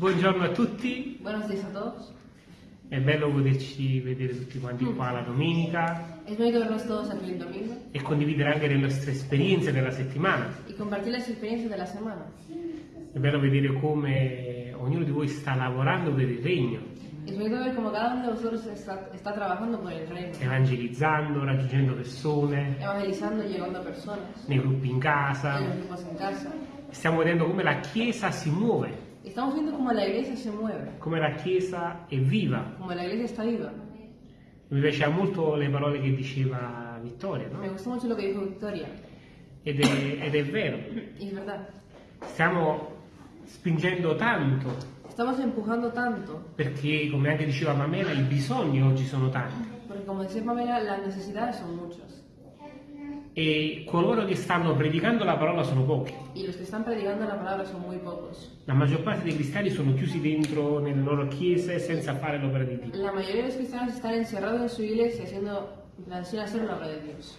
Buongiorno a tutti, Buenos días a todos. è bello poterci vedere tutti quanti qua la domenica Es bonito verlos todos aquí el domingo e condividere anche le nostre esperienze della settimana. y compartir las experiencias de la semana. È bello vedere come ognuno di voi sta lavorando per il regno, Es bonito ver cómo cada uno de vosotros está, está trabajando por el reino, evangelizzando, raggiungendo persone, evangelizando, llegando a personas, nei gruppi in casa. los grupos en casa. Stiamo vedendo come la Chiesa si muove, Estamos viendo cómo la iglesia se mueve, come la Chiesa è viva. cómo la iglesia está viva. Mi piaceva molto le parole che diceva Vittoria, no? gustó mucho lo que dijo Victoria, Ed è, ed è vero, es verdad. stiamo spingendo tanto Estamos empujando tanto, perché, come anche diceva Pamela, i bisogni oggi sono tanti porque como decía Pamela, las necesidades son muchas. E coloro che stanno predicando la parola sono pochi. Y los que están predicando la palabra son muy pocos. La maggior parte dei cristiani sono chiusi dentro nelle loro chiese senza fare l'opera di Dio. La mayoría de los cristianos están encerrados en su iglesia haciendo, sin hacer la obra de Dios.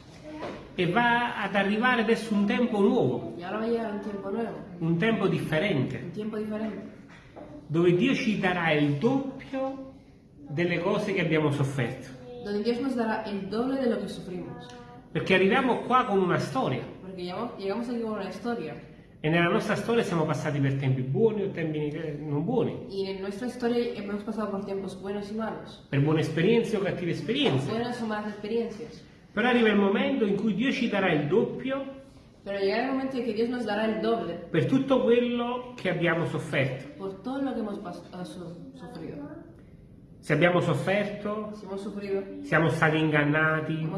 E va ad arrivare adesso un tempo nuovo, Y ahora va a llegar un tiempo nuevo, un tempo differente, un tiempo diferente, dove Dio ci darà il doppio delle cose che abbiamo sofferto. donde Dios nos dará el doble de lo que sufrimos. Perché arriviamo qua con una storia llegamos, llegamos aquí con una historia. e nella nostra storia siamo passati per tempi buoni o tempi eh, non buoni, Y en nuestra historia hemos pasado por tiempos buenos y malos, per buone esperienze o cattive esperienze. buenas o malas experiencias. Però arriva il momento in cui Dio ci darà il doppio Pero llegará el momento en que Dios nos dará el doble per tutto quello che abbiamo sofferto. por todo lo que hemos ah, su- sufrido. Se abbiamo sofferto, siamo stati ingannati,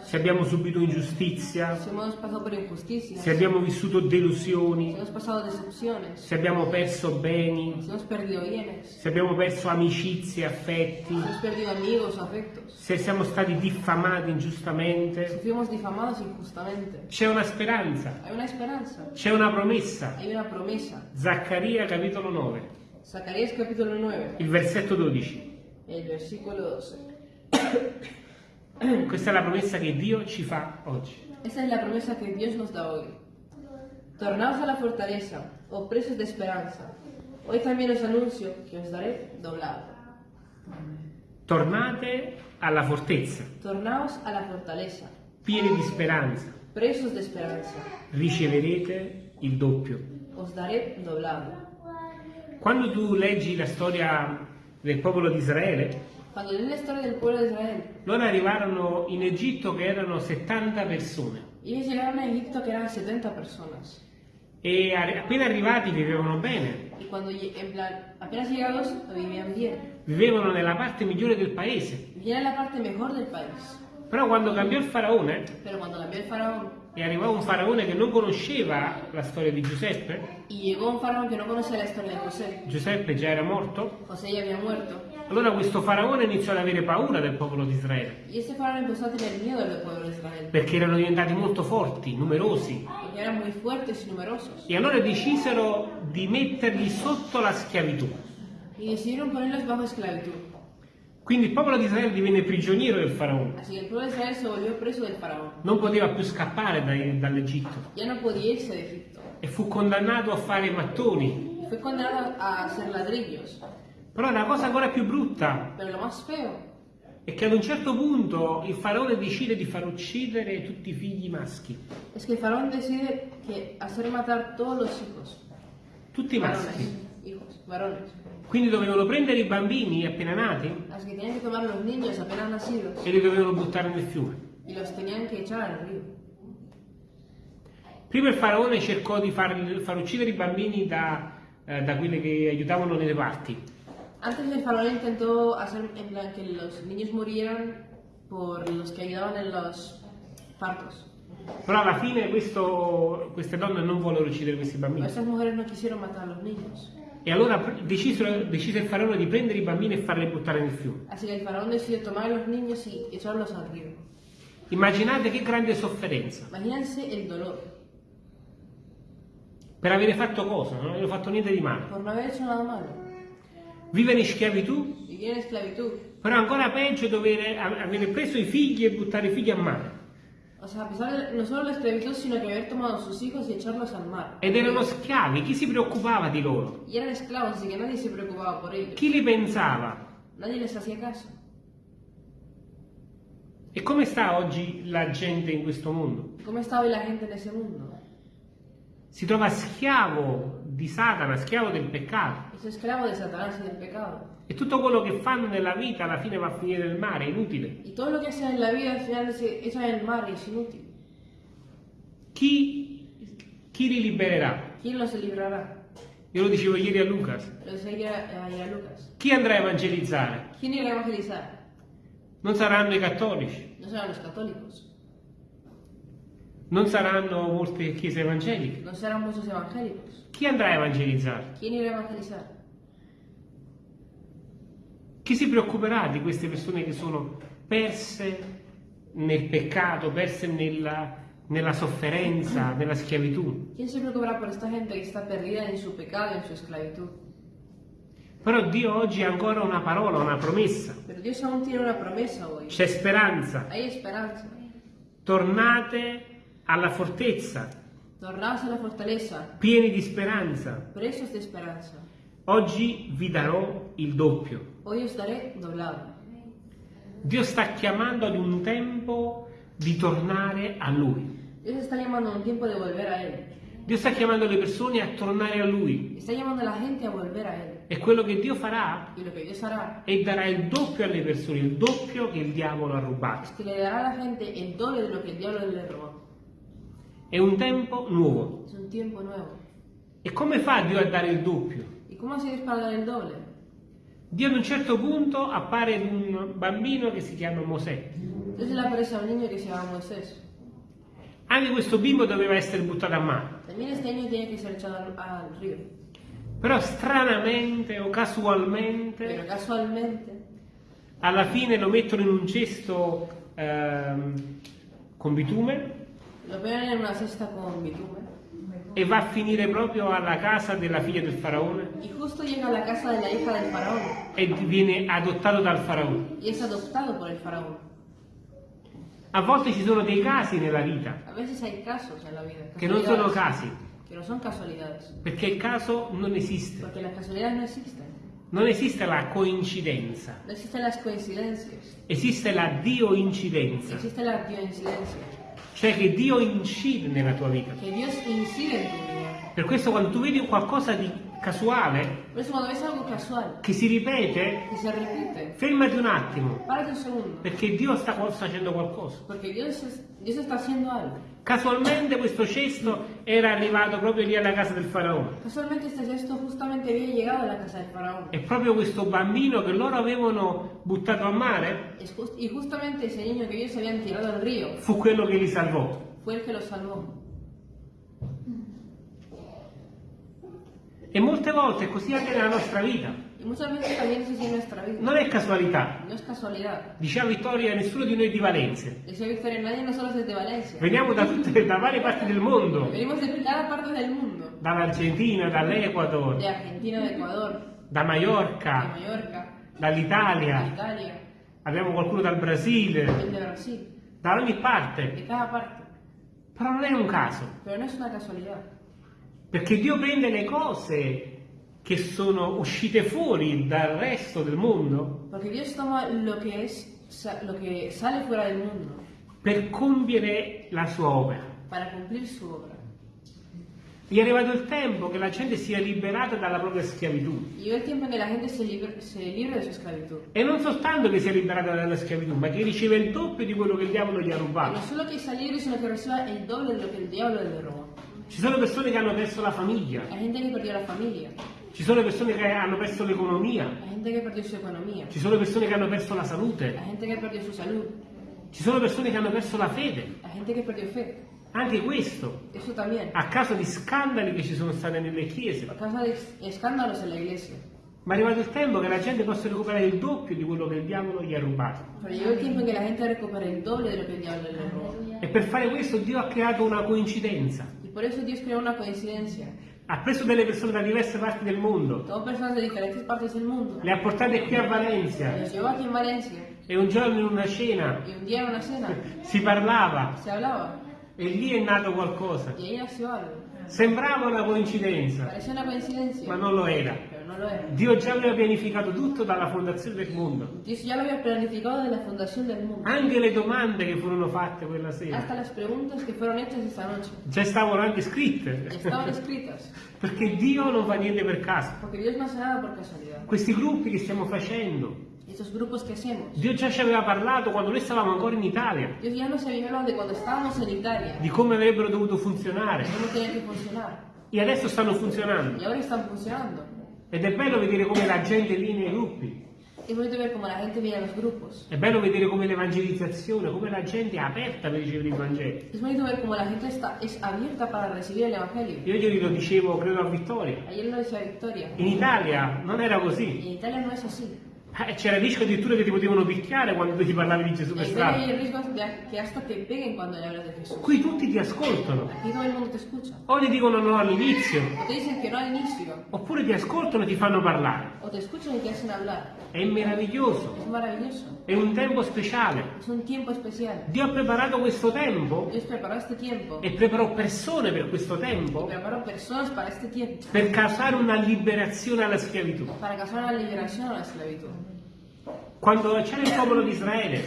se abbiamo subito ingiustizia, se abbiamo vissuto si delusioni, se abbiamo perso beni, se abbiamo perso amicizie, affetti, se siamo stati diffamati ingiustamente. C'è una speranza, c'è una promessa. Zaccaria capitolo 9, Zacarías capítulo 9, il versetto 12. el versículo 12. Questa è la promessa che Dio ci fa oggi. Esta es la promesa que Dios nos da hoy. Tornaos a la fortaleza, oh presos de esperanza. Hoy también os anuncio que os daré doblado. Tornate alla fortezza, Tornaos a la fortaleza, pieni di speranza, presos de esperanza. riceverete il doppio. Os daré doblado. Quando tu leggi la storia del popolo di Israele, Cuando lees la historia del pueblo de Israel, loro arrivarono in Egitto che erano 70 persone ellos llegaron a Egipto que eran 70 personas. e appena arrivati vivevano bene, en plan, apenas llegados, vivían bien. vivevano nella parte migliore del paese. Vivían en la parte mejor del país. Però quando cambiò il faraone Pero cuando cambió el faraón e arrivò un faraone che non conosceva la storia di Giuseppe, y llegó un faraón que no conocía la historia de José, Giuseppe già era morto, José ya había muerto, allora questo faraone iniziò ad avere paura del popolo di Israele, y este faraón empezó a tener miedo del pueblo de Israel, perché erano diventati molto forti, numerosi, porque eran muy fuertes y numerosos, e allora decisero di metterli sotto la schiavitù. y decidieron ponerlos bajo esclavitud. Quindi il popolo di Israele divenne prigioniero del faraone, Así el pueblo de Israel se volvió preso del faraón. non poteva più scappare dall'Egitto Ya no podía irse de Egipto. e fu condannato a fare mattoni. Y fue condenado a hacer ladrillos. Però la cosa ancora più brutta Pero lo más feo è che ad un certo punto il faraone decide di far uccidere tutti i figli maschi, es que el faraón decide que hacer matar todos los hijos. tutti i maschi. Varones, hijos, varones. Quindi dovevano prendere i bambini appena nati Así que tenían que tomar los niños apenas nacidos e li dovevano buttare nel fiume. y los tenían que echar al río. Prima il faraone cercò di far, far uccidere i bambini da, eh, da quelli che aiutavano nelle parti, Antes el faraón intentó hacer en plan que los niños murieran por los que ayudaban en los partos. però alla fine questo- queste donne non vollero uccidere questi bambini. estas mujeres no quisieron matar a los niños. E allora decisero- decise il faraone di prendere i bambini e farli buttare nel fiume. Así que el faraón decidió tomar a los niños y echarlos al río. Immaginate che grande sofferenza. Imagínense el dolor Per avere fatto cosa? Non avevano fatto niente di male. por no haber hecho nada malo. Vivere in schiavitù, Vivir en esclavitud. però ancora peggio dover avere preso i figli e buttare i figli a mare. O sea, a pesar de no solo la esclavitud, sino que haber tomado a sus hijos y echarlos al mar. Ed erano schiavi, chi si preoccupava di loro? Y eran esclavos, así que nadie se preocupaba por ellos. Chi li pensava? Nadie les hacía caso. E come sta oggi la gente in questo mondo? ¿Cómo está hoy la gente en ese mundo? Si trova schiavo di Satana, schiavo del peccato. Es esclavo de Satanás y del pecado. E tutto quello che fanno nella vita alla fine va a finire nel mare, è inutile. Y todo lo que hacen en la vida al final se echa en el mar y es inútil. Chi, chi li libererà? ¿Quién los librará? Io lo dicevo ieri a Lucas. Lo decía ayer a Lucas. Chi andrà a evangelizzare? ¿Quién irá a evangelizar? Non saranno i cattolici, No serán los católicos, non saranno molte chiese evangeliche. no serán muchos evangélicos. Chi andrà a evangelizzare? ¿Quién irá a evangelizar? Chi si preoccuperà di queste persone che sono perse nel peccato, perse nella, nella sofferenza, nella schiavitù? ¿Quién se preocupará por esta gente que está perdida en su pecado y en su esclavitud? Però Dio oggi ha ancora una parola, una promessa. C'è speranza. Hay esperanza. Tornate alla fortezza, Tornaos a la fortaleza, pieni di speranza. Oggi vi darò il doppio. Hoy os daré doblado. Dio sta chiamando ad un tempo di tornare a Lui. Dios está llamando a un tiempo de volver a Él. Dio sta chiamando le persone a tornare a Lui. Está llamando a la gente a volver a Él. E quello che Dio farà Y lo que Dios hará è darà il doppio alle persone, il doppio che il diavolo ha es rubato. que le dará a la gente el doble de lo que el diablo le robó. È un tempo nuovo. Es un tiempo nuevo. E come fa Dio a dare il doppio? ¿Y cómo hace Dios para dar el doble? Dio ad un certo punto appare ad un bambino che si chiama Mosè. Dios le aparece a un niño que se llama Moisés. Anche questo bimbo doveva essere buttato a mare. Però stranamente o casualmente, casualmente alla fine lo mettono in un cesto ehm, con bitume lo ponen en una cesta con bitumen. E va a finire proprio alla casa della figlia del faraone? Y justo llega a la casa de la hija del faraón. E viene adottato dal faraone. y es adoptado por el faraón. A volte ci sono dei casi nella vita. Casos en la vida, che non sono casi, no perché il caso non esiste. no. Non esiste la coincidenza, No coincidencias, esiste la dio-incidenza, existe la coincidencia, cioè che Dio incide nella tua vita. que Dios incide en tu vida. Per questo quando tu vedi qualcosa di casuale che si ripete, que se repite, fermati un attimo, un perché Dio sta facendo qualcosa. porque Dios, es- Dios está haciendo algo. Casualmente questo cesto era arrivato proprio lì alla casa del faraone. Casualmente este gesto justamente había llegado a la casa del faraón. E proprio questo bambino che loro avevano buttato a mare y justamente ese niño que ellos habían tirado al río fu quello che li salvò. fue el que los salvó. E molte volte è così anche nella nostra vita. Non è casualità. No es casualidad. Diceva Vittoria, nessuno di noi è di Valencia. Decía Victoria, nadie nosotros es de Valencia. Veniamo da tutte da varie parti del mondo. Venimos de cada parte del mundo. Dall'Argentina, dall'Ecuador, De Argentina, de Ecuador, da de Mallorca, Mallorca, de dall'Italia. Italia, Abbiamo qualcuno dal Brasile, Brasil. da ogni parte. Parte. Però non è un caso. Pero no es una casualidad. Perché Dio prende le cose che sono uscite fuori dal resto del mondo Porque Dios toma lo que es, lo que sale fuera del mundo per compiere la sua opera. para cumplir su obra. È arrivato il tempo che la gente sia liberata dalla propria schiavitù. Esclavitud. E non soltanto che sia liberata dalla schiavitù, ma che riceve il doppio di quello che il diavolo gli ha Y no rubato. solo que sea libre, sino que reciba el doble de lo que el diablo le robó. Ci sono persone che hanno perso la famiglia, Hay gente que perdió la familia, ci sono persone che hanno perso l'economia, hay gente que perdió su economía, ci sono persone che hanno perso la salute, hay gente que perdió su salud, ci sono persone che hanno perso la fede. hay gente que perdió fe. Anche questo Eso también, a causa di scandali che ci sono stati nelle chiese. a causa de escándalos en la iglesia. Ma è arrivato il tempo che la gente possa recuperare il doppio di quello che il diavolo gli ha rubato. E per fare questo Dio ha creato una coincidenza. Por eso Dios creó una coincidencia. Ha preso delle persone da diverse parti del mondo, Tomó personas de diferentes partes del mundo. le ha portate qui a Valencia Los llevó aquí en Valencia. e un giorno in una cena Y un día en una cena si parlava hablaba. e lì è nato qualcosa. Y ahí nació algo. Sembrava una coincidenza, Parecía una coincidencia. ma non lo era. Dio già aveva pianificato tutto dalla fondazione del mondo. Anche le domande che furono fatte quella Hasta sera las preguntas que fueron hechas esta noche. già stavano anche scritte. Perché Dio non fa niente per caso. Questi gruppi che stiamo facendo, Estos grupos que hacemos. Dio già ci aveva parlato quando noi stavamo ancora in Italia, en Italia. di come avrebbero dovuto funzionare. E adesso stanno funzionando. Ed è bello vedere come la gente viene nei gruppi. A. È bello vedere come l'evangelizzazione, come la gente è aperta per ricevere il Vangelo. Es bonito ver cómo la gente está, es abierta para recibir el Evangelio. Io ieri lo dicevo, credo a Vittoria. Ayer lo decía Victoria. In Italia non era così. En Italia no es así. Eh, C'era il rischio addirittura che ti potevano picchiare quando tu ti parlavi di Gesù per strada. el riesgo de que hasta te peguen cuando le hablas de Jesús. Qui tutti ti ascoltano. Aquí todo el mundo te escucha. O ti dicono no all'inizio, O te dicen que no al inicio. oppure ti ascoltano e ti fanno parlare. O te escuchan y te hacen hablar. È meraviglioso, Es maravilloso. è un tempo speciale. Es un tiempo especial. Dio ha preparato questo tempo Dios preparó este tiempo. e preparò persone per questo Y tempo preparó personas para este tiempo. per causare una liberazione alla schiavitù. Para causar una liberación a la esclavitud. Quando c'era il popolo di Israele,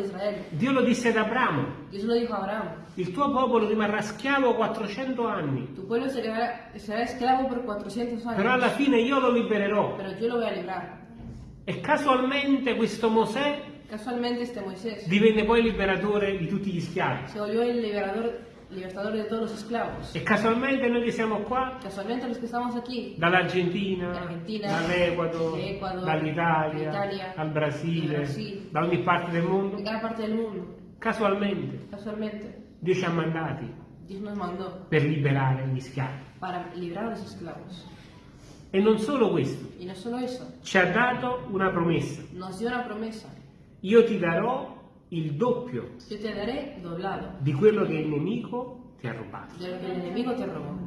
Israel. Dio lo disse ad Abramo, il tuo popolo rimarrà schiavo 400 anni, Tu pueblo por 400 però alla fine io lo libererò. Lo. E casualmente questo Mosè Casualmente este Moisés divenne poi liberatore di tutti gli schiavi. Se volvió el liberador, libertador de todos los esclavos. E casualmente noi che siamo qua, Casualmente los que estamos aquí, dall'Argentina, dall'Ecuador, Ecuador, dall'Italia, dall'Italia, dal Brasile, da ogni parte del de mondo, parte del mundo, casualmente casualmente, Dio ci ha mandati per liberare gli schiavi. E non solo questo, no solo ci ha dato una promessa. una promesa. Io ti darò il doppio di quello che il nemico ti ha rubato.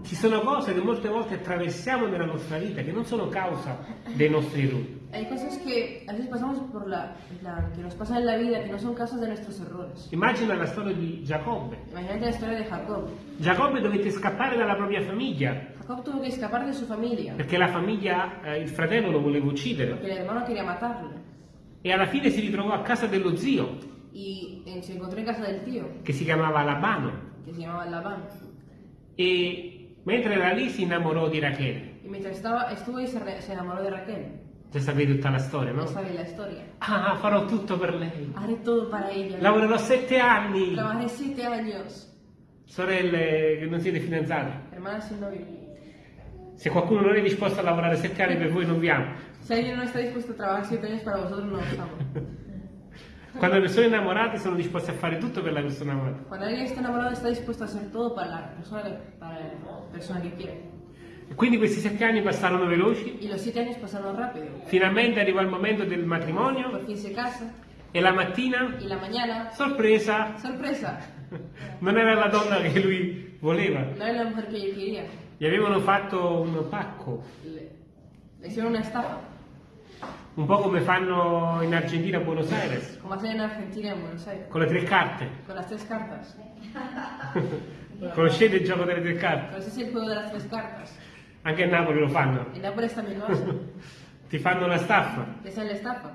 Ci sono cose che molte volte attraversiamo nella nostra vita che non sono causa dei nostri errori. Hay cosas que a veces pasamos por la, la- que nos pasan en la vida que no son causas de nuestros errores. Immagina la storia di Giacobbe. Imagínate la historia de Jacob. Giacobbe dovette scappare dalla propria famiglia Jacob tuvo que escapar de su familia perché la famiglia, eh, il fratello lo voleva uccidere porque el hermano quería matarlo. e alla fine si ritrovò a casa dello zio Y eh, se encontró en casa del tío, che si chiamava Labano que se llamaba Labán. e mentre era lì si innamorò di Rachele. Y mientras estaba, estuvo ahí se, re- se enamoró de Raquel. Già sapete tutta la storia, No no? sabéis la historia. Ah, farò tutto per lei. Haré todo para ella. Lavorerò sette anni. Trabajé siete años. Sorelle che non siete fidanzate, Hermana sin novio. se qualcuno non è disposto a lavorare sette anni per voi non vi amo. Si alguien no está dispuesto a trabajar siete años para vosotros, no os amo. Quando le persone innamorate sono disposte a fare tutto per la persona amata. Cuando alguien está enamorado, está dispuesto a hacer todo para la persona que, para la persona que quiere. E quindi questi sette anni passarono veloci. Y los siete años pasaron rápido. Finalmente arrivò il momento del matrimonio Por fin se casa. e la mattina, Y la mañana, sorpresa, sorpresa, non era la donna che lui voleva. no era la mujer que yo quería. Gli avevano fatto un pacco, Le, le hicieron una estafa, un po' come fanno in Argentina a Buenos Aires, como hacen en Argentina, en Buenos Aires, con le tre carte. con las tres cartas. Conoscete il gioco delle tre carte? Pero ese es el juego de las tres cartas. Anche a Napoli lo fanno. En Nápoles también lo. Ti fanno una staffa. Le hacen la estafa.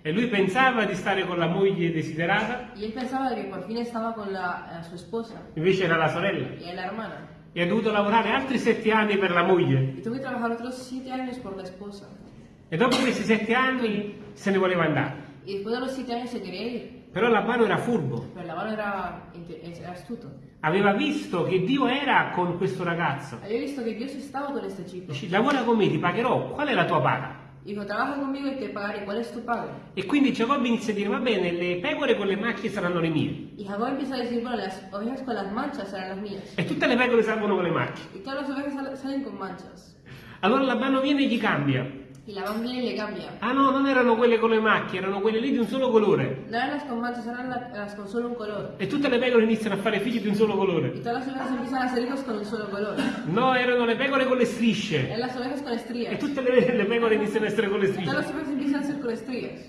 E lui pensava di stare con la moglie desiderata, Y él pensaba que por fin estaba con la, a su esposa invece era la sorella. era la hermana. E ha dovuto lavorare altri sette anni per la moglie. Y tuvo que trabajar otros siete años por la esposa. E dopo questi sette anni se ne voleva andare. Y después de los siete años se quería ir. Però Labano era furbo. Pero la mano era, era astuto. Aveva visto che Dio era con questo ragazzo. Había visto que Dios estaba con este chico. Dice, lavora con me, ti pagherò. Qual è la tua paga? Dijo, trabaja conmigo y te pagaré. ¿Cuál es tu pago? E quindi Giacobbe inizia a dire, va bene, le pecore con le macchie saranno le mie. Y Jacob empieza a bueno, las ovejas con las manchas serán las mías. E tutte le pecore salgono con le macchie. Y todas las ovejas sal- salen con manchas. Allora Labano viene e gli cambia. La Biblia le cambia. Ah no, non erano quelle con le macchie, erano quelle lì di un solo colore. No eran las con manchas, eran la- con solo un color. E tutte le pecore iniziano a fare figli di un solo colore. todas las ovejas empiezan a ser hijos con un solo color. No, erano le pecore con le strisce. Eran las ovejas con E estrías. tutte le, le pecore iniziano a essere con le Todas strisce. las ovejas empiezan a ser con estrías.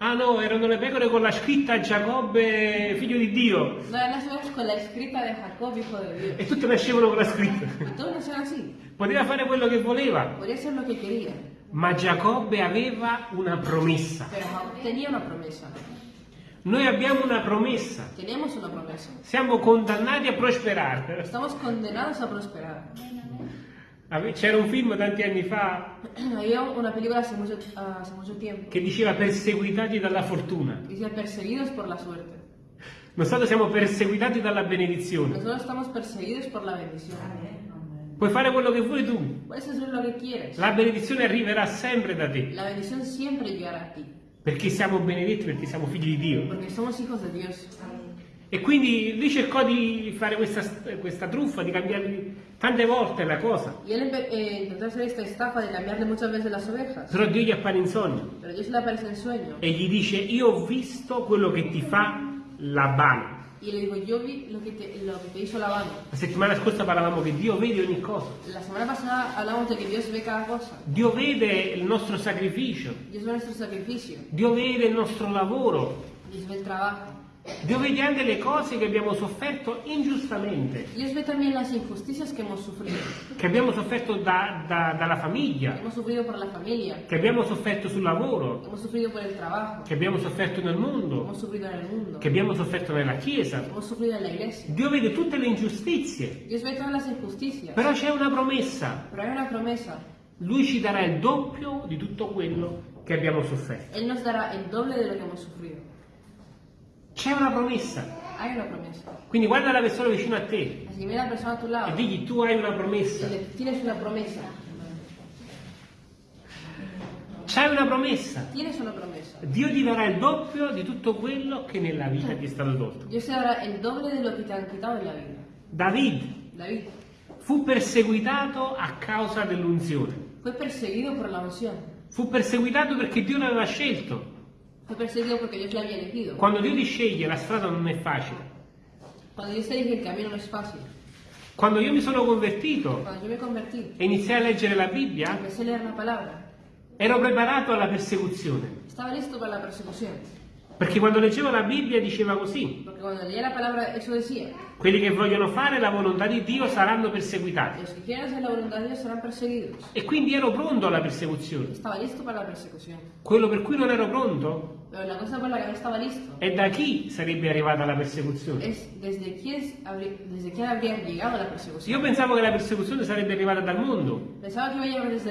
Ah no, erano le pecore con la scritta Giacobbe, figlio di Dio. No eran las ovejas con la escrita de Jacob, hijo de Dios. E tutte nascevano con la scritta. Todos nacían así. Poteva fare quello che voleva, Podría ser lo que quería. ma Giacobbe aveva una promessa. Tenía una promesa. Noi abbiamo una promessa. Una promesa. Siamo condannati a prosperare. Estamos condenados a prosperar. C'era un film tanti anni fa Había una película hace mucho, hace mucho tiempo che diceva perseguitati dalla fortuna. decía perseguidos por la suerte. Nosotros siamo perseguitati dalla benedizione. Nosotros estamos perseguidos por la bendición. Puoi fare quello che vuoi tu. Puedes hacer lo que quieres. La benedizione arriverà sempre da te. La bendición siempre llegará a ti. Perché siamo benedetti, perché siamo figli di Dio. Porque somos hijos de Dios. E quindi lui cercò di fare questa, questa truffa, di cambiare tante volte la cosa. Y él eh, hacer esta estafa de cambiarle muchas veces las ovejas. Però Dio gli appare in sogno Pero Dios le aparece en sueño. e gli dice io ho visto quello che ti fa Labano. Y le digo, yo vi lo que te, lo que te hizo Labán. La settimana scorsa parlavamo che Dio vede ogni cosa. La semana pasada hablamos de que Dios ve cada cosa. Dio vede il nostro sacrificio, Dios ve nuestro sacrificio. Dio vede il nostro lavoro, Dios ve el trabajo. Dio vede anche le cose che abbiamo sofferto ingiustamente, Dios ve también las injusticias que hemos sufrido. che abbiamo sofferto da- da- dalla famiglia, Hemos sufrido por la familia. che abbiamo sofferto sul lavoro, Hemos sufrido por el trabajo. che abbiamo sofferto nel mondo, Hemos sufrido en el mundo. che abbiamo sofferto nella Chiesa. Hemos sufrido en la iglesia. Dio vede tutte le ingiustizie, Dios ve todas las injusticias. però c'è una promessa. Pero hay una promesa. Lui ci darà il doppio di tutto quello che abbiamo sofferto. Él nos dará el doble de lo que hemos sufrido. C'è una promessa. Hay una promesa. Quindi guarda la persona vicino a te Así a la persona a tu lado e digli tu hai una promessa. le tienes una promesa. C'hai una promessa. Tienes una promesa. Dio ti darà il doppio di tutto quello che nella vita ti è stato tolto. Dios te dará el doble de lo que te han quitado en la vida. David David fu perseguitato a causa dell'unzione. fue perseguido por la unción. Fu perseguitato perché Dio l'aveva scelto. Fue perseguido porque Dios le había elegido. Quando Dio ti sceglie la strada non è facile. Cuando Dios elige el camino no es fácil. Quando io mi sono convertito Cuando yo me convertí, e iniziai a leggere la Bibbia, empecé a leer la palabra. ero preparato alla persecuzione. Estaba listo para la persecución. Perché quando leggevo la Bibbia diceva così, palabra, decía: quelli che vogliono fare la volontà di Dio saranno perseguitati. Serán perseguidos. E quindi ero pronto alla persecuzione. Quello per cui non ero pronto Pero la cosa por la que no è da chi sarebbe arrivata la persecuzione. Io pensavo che la persecuzione sarebbe arrivata dal mondo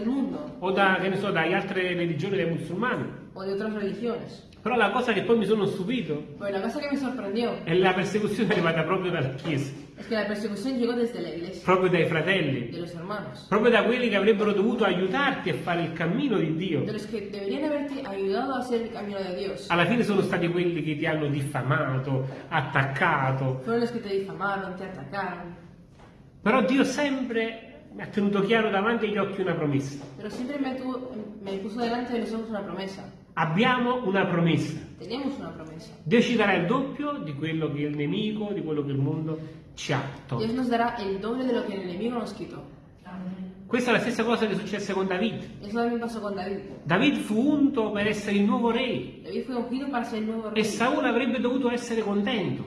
mundo o da, che ne so, dalle altre religioni dei musulmani. o de otras religiones. Però la cosa che poi mi sono stupito Pero la cosa que me sorprendió è la persecuzione arrivata proprio dalla Chiesa, es que la persecución llegó desde la iglesia, proprio dai fratelli, de los hermanos, proprio da quelli che avrebbero dovuto aiutarti a fare il cammino di Dio. de los que deberían haberte ayudado a hacer el camino de Dios. Alla fine sono stati quelli che ti hanno diffamato, attaccato, Fueron los que te difamaron, te atacaron. però Dio sempre mi ha tenuto chiaro davanti agli occhi una promessa. Pero siempre me, tuvo- me puso delante de los ojos una promesa. Abbiamo una promessa. Una promesa. Dio ci darà il doppio di quello che il nemico, di quello che il mondo ci ha tolto. Dios nos dará el doble de lo que el enemigo nos quitó. Questa è la stessa cosa che successe con David. Con David. David fu unto per essere il nuovo re ser el nuevo e. Saul avrebbe dovuto essere contento.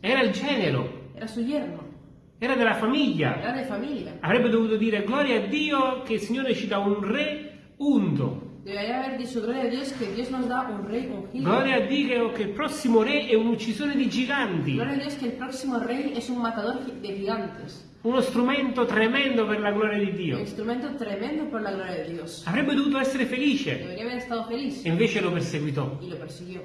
Era il genero, Era su yerno. era della famiglia. Era de. Avrebbe dovuto dire gloria a Dio che il Signore ci dà un re unto. Debería haber dicho gloria a Dios que Dios nos da un rey ungido. Gloria a Dio che il prossimo re è un uccisore di giganti. Gloria a Dios que el próximo rey es un matador de gigantes. Uno strumento tremendo per la gloria di Un Dio. instrumento tremendo por la gloria de Dios. Avrebbe dovuto essere felice Debería haber estado feliz. e invece lo perseguitò. Y lo persiguió.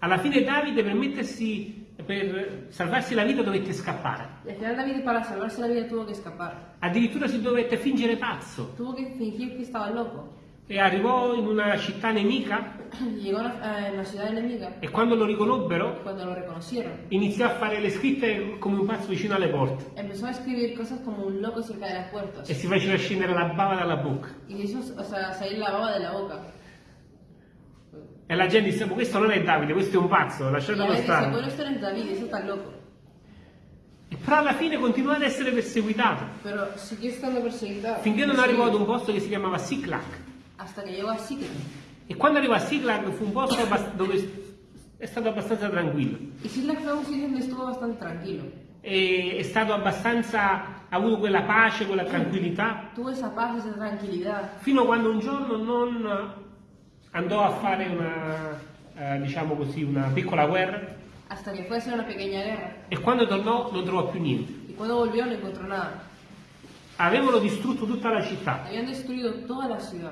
Alla fine Davide per mettersi per salvarsi la vita dovette scappare. Y al final David para salvarse la vida tuvo que escapar. Addirittura si dovette fingere pazzo. Tuvo que fingir que estaba loco. E arrivò in una città nemica Llegó a una, una ciudad enemiga. e quando lo riconobbero Cuando lo iniziò a fare le scritte come un pazzo vicino alle porte empezó a escribir cosas como un loco cerca de las puertas. e si faceva scendere la bava dalla bocca. Y hizo o sea, salir la baba de la boca. E la gente disse, "Ma questo non è Davide, questo è un pazzo, lasciatelo dice, stare. esto no es David, eso está loco. Però alla fine continuò ad essere perseguitato, Pero siguió estando perseguido. finché non arrivò ad un posto che si chiamava Siklag. Hasta que llegó a Sikri. E quando arrivò a Siklag fu un posto dove è stato abbastanza tranquillo. Y Siklag fue un sitio donde estuvo bastante tranquilo. E è stato abbastanza, ha avuto quella pace, quella tranquillità, Tuvo esa paz, esa tranquilidad. fino a quando un giorno non andò a fare una, eh, diciamo così, una piccola guerra Hasta que fue a una pequeña guerra. e quando tornò non trovò più niente. Y cuando volvió no encontró nada. Avevano distrutto tutta la città,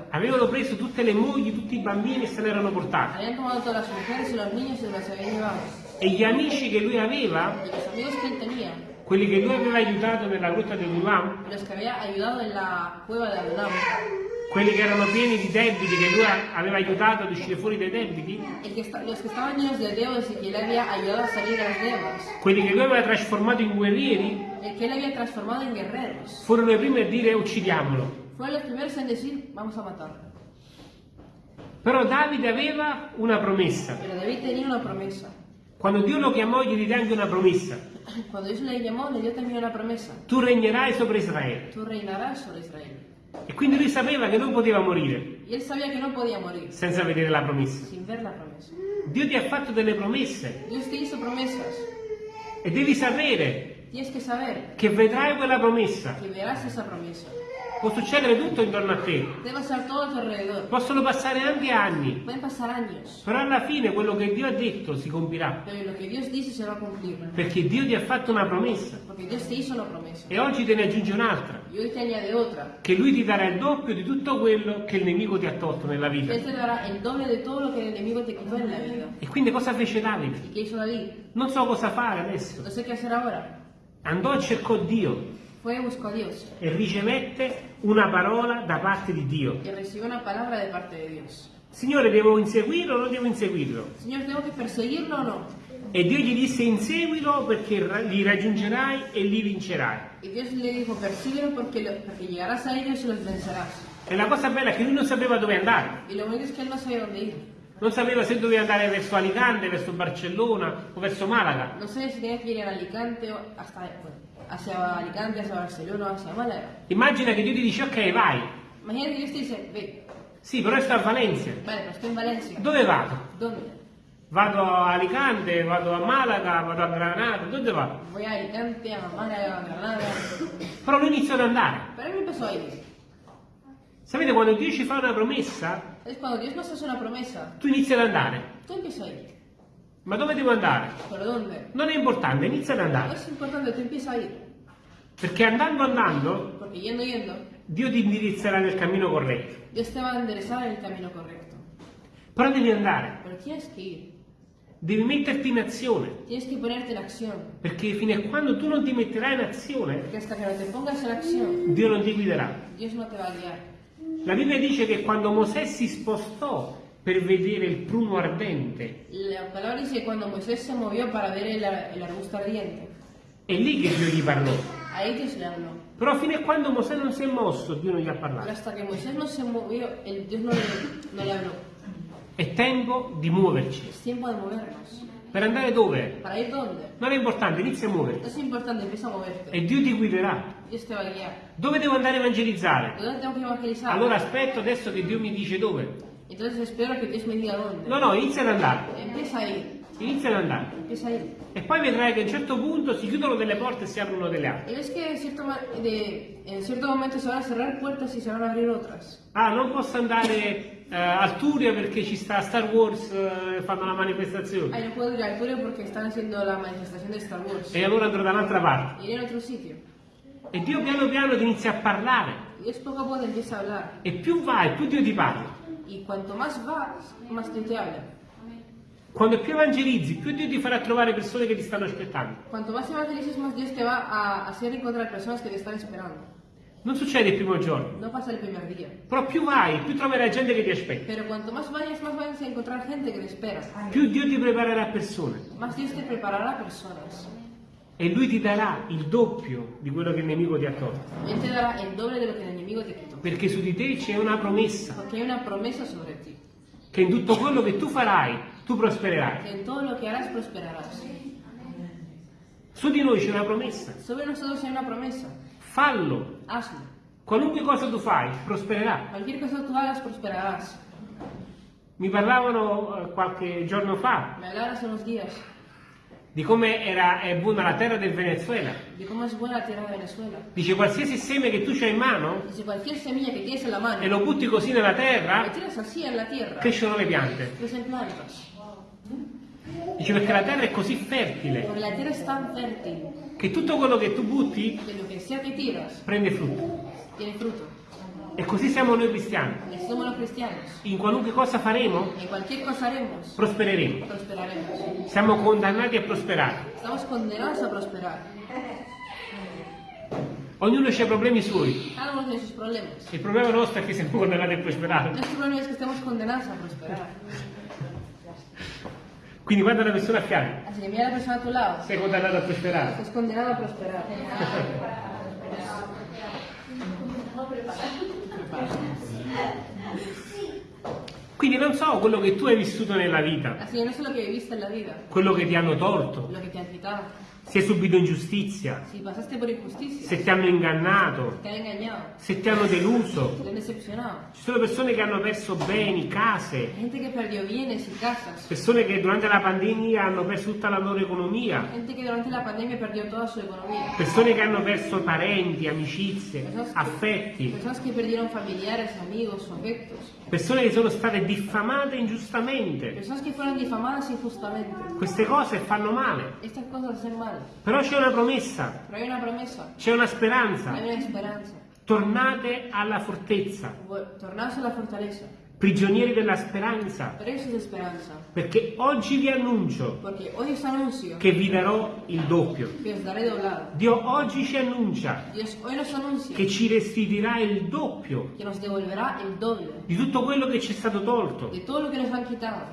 avevano preso tutte le mogli, tutti i bambini e se ne erano portati. E gli amici che lui aveva, quelli che lui aveva aiutato nella grotta di Adonam, quelli che erano pieni di debiti, che lui aveva aiutato ad uscire fuori dai debiti, quelli che lui aveva trasformato in guerrieri, que él había transformado en guerreros, furono i primi a dire uccidiamolo. fueron los primeros en decir, vamos a matarlo. Però Davide aveva una promessa. Pero David tenía una promesa. Quando Dio lo chiamò gli diede anche una promessa. Cuando Dios le llamó, le dio también una promesa. Tu regnerai sopra Israele. Tú reinarás sobre Israel. E quindi lui sapeva che non poteva morire Y él sabía que no podía morir senza vedere la promessa. sin ver la promesa. Dio ti ha fatto delle promesse Dios te hizo promesas. e devi sapere Tienes que saber che vedrai quella promessa. que verás esa promesa. Può succedere tutto intorno a te, Debe pasar todo a tu alrededor. possono passare anche anni, Pueden pasar años. però alla fine quello che Dio ha detto si compirà, Pero lo que Dios dice se va a cumplir. perché Dio ti ha fatto una promessa Porque Dios te hizo una promesa. e oggi te ne aggiunge un'altra, Y hoy te añade otra. che Lui ti darà il doppio di tutto quello che il nemico ti ha tolto nella vita. Él te dará el doble de todo lo que el enemigo te quitó en la vida. E quindi cosa fece Davide? ¿Y qué hizo David? Non so cosa fare adesso. No sé qué hacer ahora. Andò e cercò Dio Fue y buscó a Dios. e ricevette una parola da parte di Dio. Y recibió una palabra de parte de Dios. Signore, devo inseguirlo o non devo inseguirlo? ¿tengo que perseguirlo o no? E Dio gli disse inseguilo perché li raggiungerai e li vincerai. Y Dios le dijo, persíguelo lo- porque llegarás a ellos y los vencerás. E la cosa bella è che lui non sapeva dove andare. Y lo bonito es que él no sabía dónde ir. Non sapeva se doveva andare verso Alicante, verso Barcellona o verso Malaga. No sé si tenía que ir a Alicante o hasta, hacia Alicante, hacia Barcelona o hacia Málaga. Immagina che Dio ti dice ok vai. Imagínate que Dios te dice, ve, Sì, però sto a Valencia. vale, pero estoy en Valencia. Dove vado? ¿Dónde? Vado a Alicante, vado a Malaga, vado a Granada, dove vado? Voy a Alicante, a Málaga, a Granada. Però lui iniziò ad andare. Pero él empezó a. Sapete, quando Dio ci fa una promessa, Es cuando Dios nos hace una promesa, tu inizi ad andare. tú empiezas a ir. Ma dove devo andare? ¿Pero dónde? Non è importante, inizia ad No andare. es importante, tú empiezas a ir. Perché andando andando, Porque yendo, yendo, Dio ti indirizzerà nel cammino corretto. Dios te va a enderezar en el camino correcto. Però devi andare, Pero tienes que ir. devi metterti in azione. Tienes que ponerte en acción. Perché fino a quando tu non ti metterai in azione, Porque hasta que no te pongas en acción, Dio non ti guiderà. Dios no te va a guiar. La Bibbia dice che quando Mosè si spostò per vedere il pruno ardente, La palabra dice cuando Moisés se movió para ver el, el arbusto ardiente, è lì che Dio gli parlò. ahí Dios le habló. Però fino a quando Mosè non si è mosso, Dio non gli ha Pero parlato. hasta que Moisés no se movió, el Dios no le, no le habló. È tempo di muoverci. Es tiempo de movernos. Per andare dove? ¿Para ir dónde? Non è importante, inizia a muoverti. No es importante, empieza a moverte. E Dio ti guiderà. Dove devo andare a evangelizzare? Allora aspetto adesso che Dio mi dice dove. Entonces espero que Dios me diga dónde. No, no, inizia ad andare. Empieza a ir. Inizia ad andare. Empieza a ir. E poi vedrai che a un certo punto si chiudono delle porte e si aprono delle altre. Y ves ma- de- en cierto momento se van a cerrar puertas y se van a abrir otras. Ah, non posso andare eh, al Turia perché ci sta Star Wars, eh, fanno la manifestazione. Ay, no puedo ir al Turio porque están haciendo la manifestación de Star Wars. E allora andrò da un'altra parte. Iré a otro sitio. E Dio piano piano ti inizia a parlare. Dios poco a poco empieza a hablar. E più vai, più Dio ti parla. Y cuanto más vas, más Dios te habla. Quando più evangelizzi, più Dio ti farà trovare persone che ti stanno aspettando. Cuanto más evangelices, más Dios te va a hacer encontrar personas que te están esperando. Non succede il primo giorno, No pasa el primer día. però più vai, più troverai gente che ti aspetta, Pero cuanto más vayas, más vayas a encontrar gente que te espera. più Dio ti preparerà persone Más Dios te preparará personas. e Lui ti darà il doppio di quello che il nemico ti ha tolto, Él te dará el doble de lo que el enemigo te quitó. perché su di te c'è una promessa, Porque hay una promesa sobre ti. che in tutto quello che tu farai, tu prospererai. Que en todo lo que harás prosperarás. Su di noi c'è una promessa, Sobre nosotros hay una promesa. Fallo, Hazlo. qualunque cosa tu fai, prospererà. Cualquier cosa tú hagas, prosperarás. Mi parlavano eh, qualche giorno fa Me hace unos días di come era, è buona la terra del Venezuela. de cómo es buena la tierra de Venezuela. Dice qualsiasi seme che tu hai in mano Dice, cualquier semilla que tienes en mano, e lo butti così nella terra, tierra, crescono le piante. crecen plantas. Dice perché la terra è così fertile Porque la tierra es tan fértil che tutto quello che tu butti que tiras prende frutto. tiene fruto. E così siamo noi cristiani. In qualunque cosa faremo, cosa haremos, prospereremo. Siamo condannati a prosperare. A prosperar. Ognuno ha i problemi suoi. Il problema nostro è che siamo condannati a prosperare. Quindi guarda la persona a fianco. Así que mira a la persona a tu lado. Sei condannato a prosperare. Estás condenado a prosperar. Quindi non so quello che tu hai vissuto nella vita, Así que no sé lo que viviste en la vida, quello che ti hanno tolto, lo que te han quitado. Se hai subito ingiustizia, Si se ti hanno ingannato, te se ti hanno deluso. te. Ci sono persone che hanno perso beni, case, perdió bienes persone che durante la pandemia hanno perso tutta la loro economia, Gente que durante la persone che hanno perso parenti, amicizie, Personas affetti, que amigos persone che sono state diffamate ingiustamente. Queste cose fanno male, Però c'è una promessa, c'è una speranza. Tornate alla fortezza, Vol- Tornaos a la fortaleza. Prigionieri della speranza, perché oggi vi annuncio che vi darò il doppio. Dio oggi ci annuncia che ci restituirà il doppio di tutto quello che ci è stato tolto.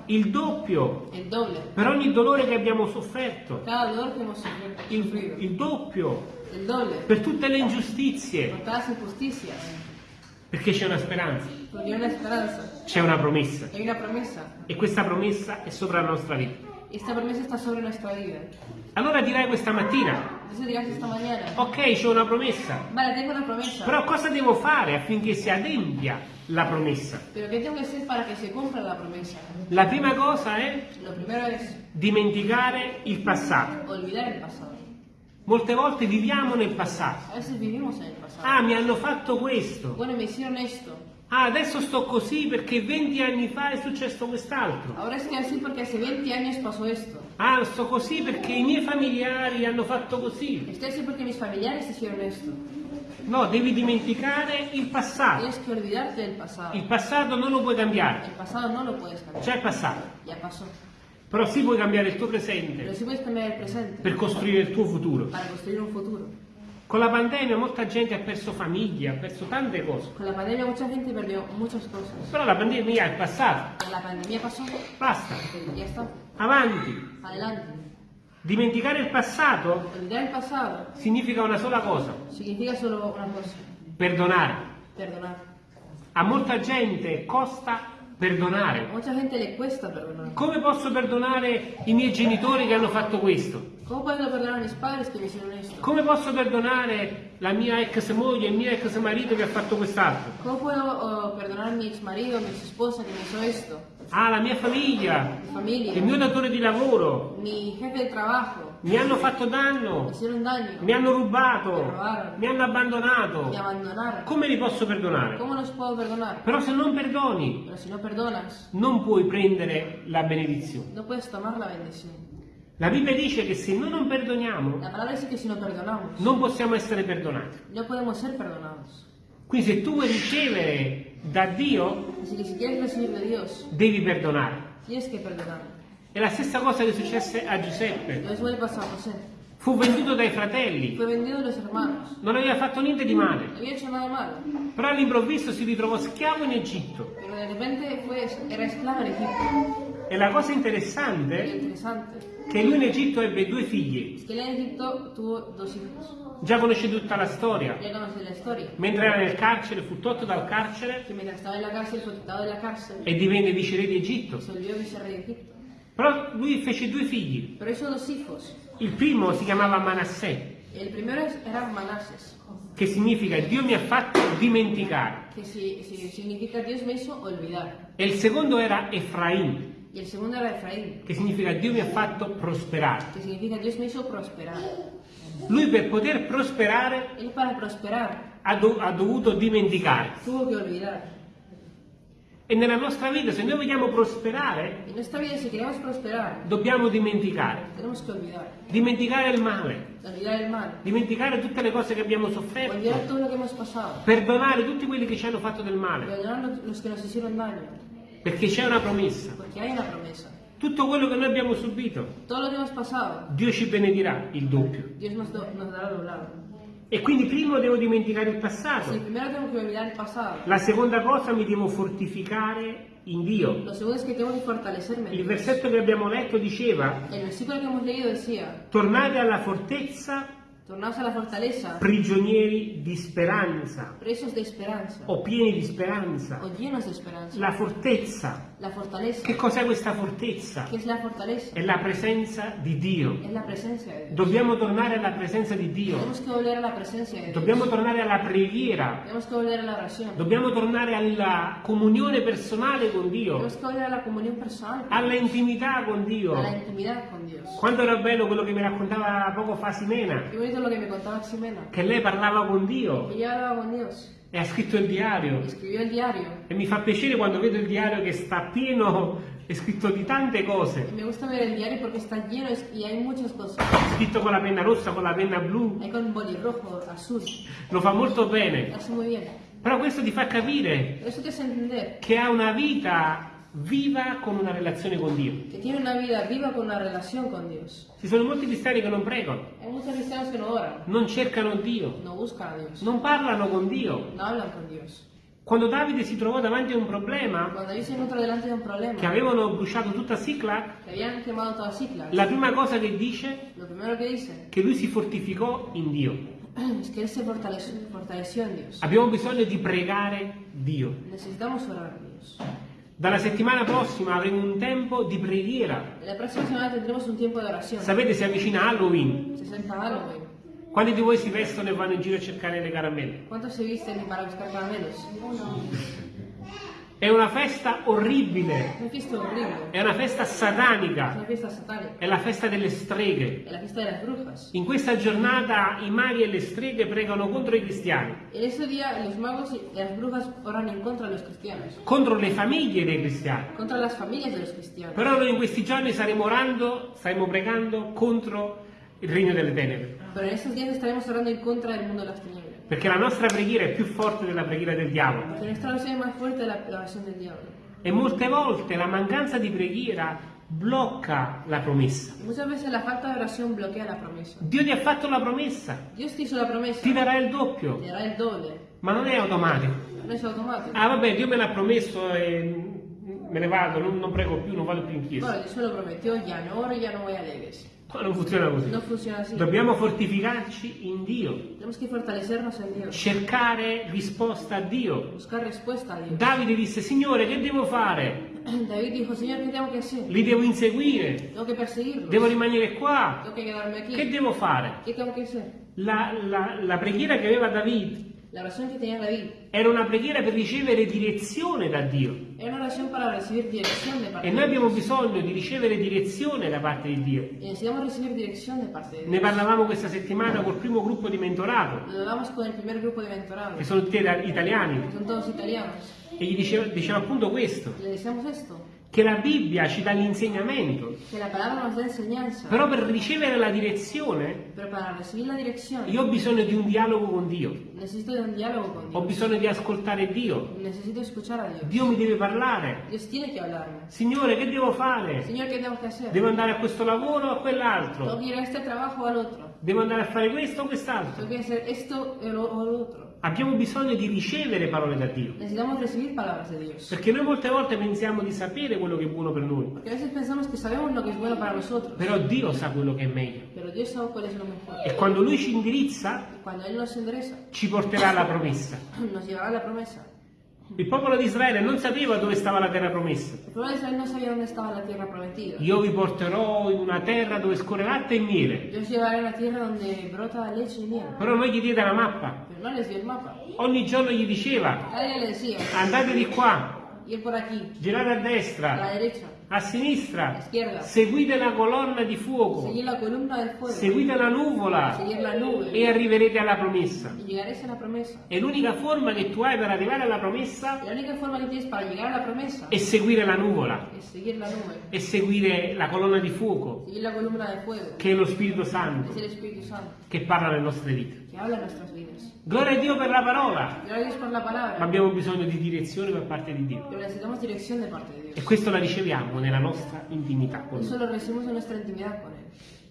Il doppio per ogni dolore che abbiamo sofferto. Il, il doppio per tutte le ingiustizie. Perché c'è una speranza, Porque una esperanza. C'è una promessa. Hay una promesa. E questa promessa è sopra la nostra vita. Esta promesa está sobre nuestra vida. Allora dirai questa mattina, ok, c'è una promessa, vale, tengo una promesa. Però cosa devo fare affinché si adempia la promessa? Pero ¿qué tengo que hacer para que se cumpla la promesa? La prima cosa è dimenticare il passato. olvidar el pasado. Molte volte viviamo nel passato. A veces vivimos en el pasado. Ah, mi hanno fatto questo. Bueno, me hicieron esto. Ah, adesso sto così perché 20 anni fa è successo quest'altro. Ahora estoy así porque hace 20 años pasó esto. Ah, sto così perché i miei familiari hanno fatto così. Estoy así porque mis familiares hicieron esto. No, devi dimenticare il passato. Tienes que olvidarte del pasado. Il passato non lo puoi cambiare. El pasado no lo puedes cambiar. C'è il passato. Ya pasó. Però sì puoi cambiare il tuo Pero presente sí puedes cambiar el presente per costruire il tuo futuro. para construir un futuro. Con la pandemia molta gente ha perso famiglia, ha perso tante cose. Con la pandemia mucha gente perdió muchas cosas. Però la pandemia è passata. La pandemia pasó. Basta. pero Ya está. Avanti. Adelante. Dimenticare il passato Olvidar el pasado significa una sola cosa. significa solo una cosa. Perdonare. Perdonar. A molta gente costa perdonare. mucha gente le cuesta perdonar. Come posso perdonare i miei genitori che hanno fatto questo? Come posso perdonare la mia ex moglie e il mio ex marito che ha fatto quest'altro? ¿Cómo puedo oh, perdonar a mi ex marido, a mi ex esposa que me hizo esto? Ah, la mia famiglia, Mi familia, il mio datore di lavoro, mi jefe de trabajo, mi hanno fatto danno, daño, mi hanno rubato, Mi hanno abbandonato. Come li posso perdonare? Però se non perdoni, si no perdonas, non puoi prendere la benedizione. no la Bibbia dice che se noi non perdoniamo, si no non possiamo essere perdonati. no podemos ser perdonados. Quindi se tu vuoi ricevere da Dio, si Dios, devi perdonare. È la stessa cosa che successe a Giuseppe. Fu venduto dai fratelli, non aveva fatto niente di male, però all'improvviso si ritrovò schiavo in Egitto. E la cosa interessante è che lui in Egitto ebbe due figli, già conosce tutta la storia. Mentre era nel carcere fu tolto dal carcere e divenne viceré di Egitto. Però lui fece due figli. Pero hizo dos hijos. Il primo si chiamava Manassè, El primero era Manases, che significa Dio mi ha fatto dimenticare. que si, si- significa Dios me hizo olvidar. E il secondo era Efraim, Y el segundo era Efraín, che significa Dio mi ha fatto prosperare. que significa Dios me hizo prosperar. Lui per poter prosperare Él para prosperar ha, do- ha dovuto dimenticare. tuvo que olvidar. E nella nostra vita, se noi vogliamo prosperare, vida prosperar, dobbiamo dimenticare. Dimenticare il male, mal. dimenticare tutte le cose che abbiamo sofferto, pasado. perdonare tutti quelli che ci hanno fatto del male, daño. perché c'è una promessa. Tutto quello che noi abbiamo subito, pasado, Dio ci benedirà il doppio. Nos, do- nos. E quindi primo devo dimenticare il passato, el pasado. la seconda cosa mi devo fortificare in Dio. Es que Il versetto che abbiamo letto diceva, decía, tornate alla fortezza tornaos a la fortaleza, prigionieri di speranza presos de esperanza, o pieni di speranza. o llenos de esperanza. La fortezza, La fortaleza. che cos'è questa fortezza? ¿Qué es la fortaleza? È la presenza di Dio. Es la presencia de Dios. Dobbiamo tornare alla presenza di Dio. Tenemos que volver a la presencia de Dios. Dobbiamo tornare alla preghiera. Tenemos que volver a la oración. Dobbiamo tornare alla comunione personale con Dio, Tenemos que volver a la comunión personal. alla intimità con Dio. A la intimidad con Dios. Quanto era bello quello che mi raccontava poco fa Simena, che lei parlava con Dio e ha scritto il diario. El diario. E mi fa piacere quando vedo il diario che sta pieno, è scritto di tante cose, me gusta ver el diario está lleno es- y hay muchas cosas. scritto con la penna rossa, con la penna blu, Hay con bolirrojo, azul. lo fa molto bene. Però questo ti fa capire che ha una vita viva con una relazione con Dio. que tiene una vida viva con una relación con Dios. Ci sono molti cristiani che non pregano, Hay muchos cristianos que no oran, non cercano Dio, no buscan a Dios, non parlano con Dio. no hablan con Dios. Quando Davide si trovò davanti a un problema un problema, che avevano bruciato tutta Siclac, que habían quemado toda Cicla, la prima cosa che dice è che lui si fortificò in Dio. que se fortaleció, fortaleció en Dios. Abbiamo bisogno di pregare Dio. Necesitamos orar a Dios. Dalla settimana prossima avremo un tempo di preghiera. La próxima semana tendremos un tiempo de oración. Sapete, si avvicina Halloween. Se acerca Halloween. Quanti di voi si vestono e vanno in giro a cercare le caramelle? ¿Cuántos se visten para buscar caramelos? È una festa orribile, una fiesta horrible. è una festa Es satanica, una fiesta satánica. è la festa delle streghe. Es la fiesta de las brujas. In questa giornata i maghi e le streghe pregano contro i cristiani, En ese día los magos y las brujas oran en contra de los cristianos, contro le famiglie dei cristiani. contra las familias de los cristianos. Però noi in questi giorni staremo orando, staremo pregando contro il regno delle tenebre. Pero en estos días estaremos orando en contra del mundo de las tinieblas. Perché la nostra preghiera è più forte della preghiera del diavolo. Porque nuestra oración es más fuerte de la, oración del diablo. E molte volte la mancanza di preghiera blocca la promessa. Muchas veces la falta de oración bloquea la promesa. Dio ti ha fatto la promessa, Dios te hizo la promesa, ti darà il doppio, te dará el doble. ma non è automatico. No es automático. Ah vabbè, Dio me l'ha promesso e me ne vado, non, non prego più, non vado più in chiesa. Bueno, Dios me lo prometió, ya no oro, ya no voy a Ma non funziona così. No funciona así. Dobbiamo fortificarci in Dio, cercare risposta a Dio. Davide disse, Signore, che devo fare? David dijo, Señor, ¿qué tengo que hacer? Li devo inseguire, Tengo que perseguirlos. devo rimanere qua. Tengo que quedarme aquí. Che devo fare? ¿Qué tengo que hacer? La, la- la preghiera che aveva David La oración que tenía David era una preghiera per ricevere direzione da Dio. era una oración para recibir dirección de parte E noi abbiamo bisogno di ricevere direzione da parte di Dio. Y necesitamos recibir dirección de parte de Ne Dios. parlavamo questa settimana col primo gruppo di mentorato, Lo hablamos con el primer grupo de mentorado, che sono tutti ita- italiani, que son todos italianos. e gli diceva, diceva appunto questo, le decíamos esto, che la Bibbia ci dà l'insegnamento, però per ricevere la direzione io ho bisogno di un dialogo con Dio, diálogo con ho Dios. bisogno di ascoltare Dio, Dios. Dio mi deve parlare. Signore, che devo fare? Señor, ¿qué tengo que hacer? Devo andare a questo lavoro o a quell'altro? A devo andare a fare questo o quest'altro. tengo que hacer esto o lo, o lo otro. Abbiamo bisogno di ricevere parole da Dio. Perché noi molte volte pensiamo di sapere quello che è buono per noi, a bueno però Dio sa quello che è meglio. E quando Lui ci indirizza, ci porterà alla promessa. nos llevará la promesa. Il popolo di Israele non sapeva dove stava la terra promessa. Io vi porterò in una terra dove scorre latte e miele. Però non gli diede la mappa. Ogni giorno gli diceva, andate di qua, girate a destra, a sinistra, izquierda, seguite la colonna di fuoco, la fuego, seguite la nuvola. Seguir la nube, e arriverete alla promessa. E l'unica forma che tu hai per arrivare alla promessa è seguire la nuvola, è seguire la colonna di fuoco, che è lo Spirito Santo, che parla nelle nostre vite. Habla en nuestras vidas. Gloria a Dio per la parola, Gracias a Dios por la ma palabra, abbiamo bisogno di direzione per parte di Dio. pero necesitamos dirección de parte de E Dios. questo la riceviamo nella nostra intimità con Eso Lui. lo recibimos en nuestra intimidad con Él.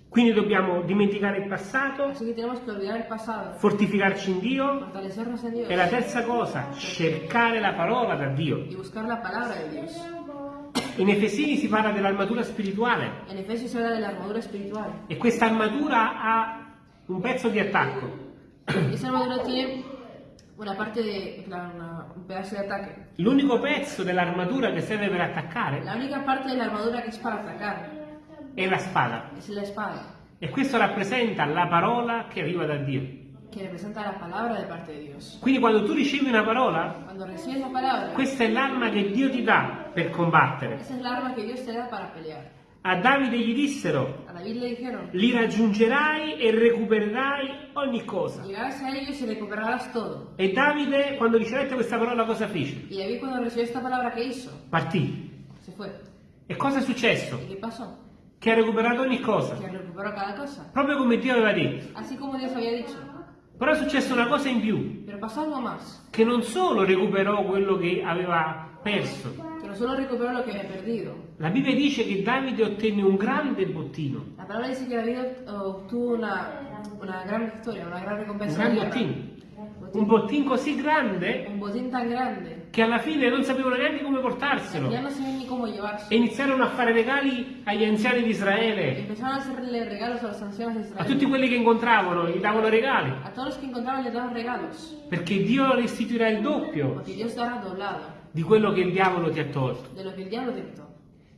Quindi dobbiamo dimenticare il passato, Así que tenemos que olvidar el pasado, fortificarci in Dio fortalecernos en Dios e la terza cosa, cercare la parola da Dio. y buscar la palabra de Dios. In Efesini si parla dell'armatura spirituale En Efesios se habla de la armadura espiritual. e questa armatura ha un pezzo di attacco. Esa armadura tiene una parte de, una- un pedazo de ataque. L'unico pezzo dell'armatura che serve per attaccare La única parte de la armadura que es para atacar è la spada. es la espada, E questo rappresenta la parola che arriva da Dio. que representa la palabra de parte de Dios. Quindi quando tu ricevi una parola, Cuando recibes la palabra, questa è l'arma che Dio ti dà per combattere. esa es la arma que Dios te da para pelear. A Davide gli dissero, A David le dijeron, li raggiungerai e recupererai ogni cosa. llegarás a ellos y recuperarás todo. E Davide, quando ricevette questa parola, cosa fece? Y David cuando recibió esta palabra, ¿qué hizo? Partì. Se fue. E cosa è successo? ¿Y qué pasó? Che ha recuperato ogni cosa, Que recuperó cada cosa. proprio come Dio aveva detto. Así como Dios había dicho. Però è successa una cosa in più, che non solo recuperò quello che aveva perso, No solo recuperó lo que había perdido. la Bibbia dice che Davide ottenne un grande bottino, La palabra dice que David obtuvo una, una gran victoria, una gran un recompensa. gran bottino, Botín. un bottino così grande Un botín tan grande che alla fine non sapevano neanche come portarselo cómo llevarse. e iniziarono a fare regali agli anziani di Israele, a regalos a tutti quelli che incontravano, gli davano regali, A todos los que encontraban les daban regalos. perché Dio restituirà il doppio Porque Dios dará doblado di quello che il diavolo ti ha tolto. de lo que el diablo te quitó.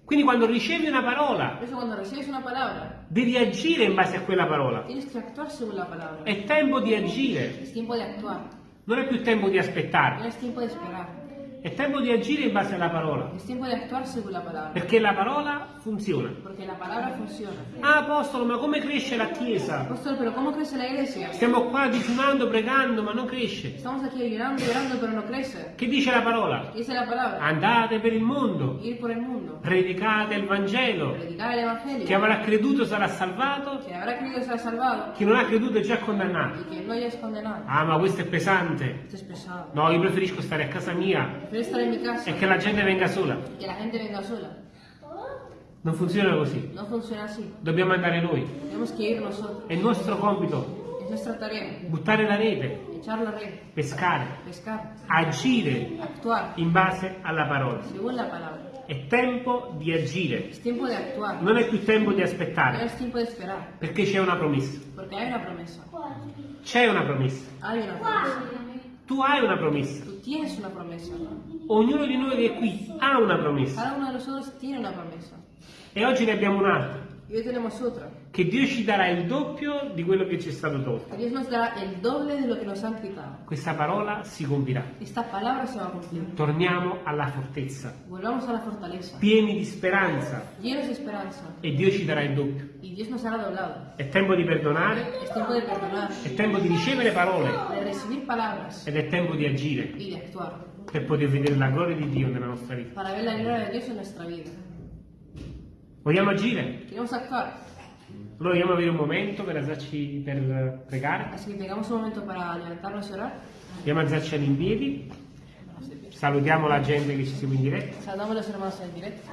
Quindi quando ricevi una parola, Por eso cuando recibes una palabra, devi agire in base a quella parola. tienes que actuar según la palabra. È tempo di agire, Es tiempo de actuar. non è più tempo di No aspettare, es tiempo de esperar. È tempo di agire in base alla parola, Es tiempo de actuar según la palabra. perché la parola funziona. Porque la palabra funciona. Ah, apostolo, ma come cresce la Chiesa? Apóstol, pero ¿cómo crece la iglesia? Stiamo qua digiunando, pregando, ma non cresce. Estamos aquí llorando, llorando, pero no crece. Che dice la parola? ¿Qué dice la palabra? Andate per il mondo, Ir por el mundo. predicate il Vangelo. Predicar el Evangelio. Chi avrà creduto sarà salvato, Que habrá creído será salvado. chi non ha creduto è già condannato. Y que no hayas condenado. Ah, ma questo è pesante. Esto es pesado. No, io preferisco stare a casa mia Prefiero estar en mi casa e che la gente venga sola. que la gente venga sola. Non funziona così. No funciona así. Dobbiamo andare noi. Que. È il nostro compito Es nuestra tarea. buttare la rete, la red. pescare, Pescar. agire Actuar. in base alla parola. È tempo di agire, Es de actuar. non è più tempo di No aspettare, es tiempo de esperar. perché c'è una promessa. Porque hay una promesa. C'è una promessa. Hay una promesa. Tu hai una promessa. Tú tienes una promesa. Ognuno di noi che è qui ha una promessa. Cada uno de nosotros tiene una promesa. E oggi ne abbiamo un'altra. Che Dio ci darà il doppio di quello che ci è stato tolto. Questa parola si compirà. Torniamo alla fortezza, pieni di speranza. E Dio ci darà il doppio. È tempo di perdonare, è tempo di ricevere parole. Ed è tempo di agire. Per poter vedere la gloria di Dio nella nostra vita. Para ver la gloria de Dios en nuestra vida. Vogliamo agire? Queremos actuar. Allora vogliamo avere un momento per, alzarci, per pregare. Así que tengamos un momento para levantarnos y orar. A alzarci in piedi. Salutiamo la gente che ci segue in diretta. Saludamos a los hermanos en directo.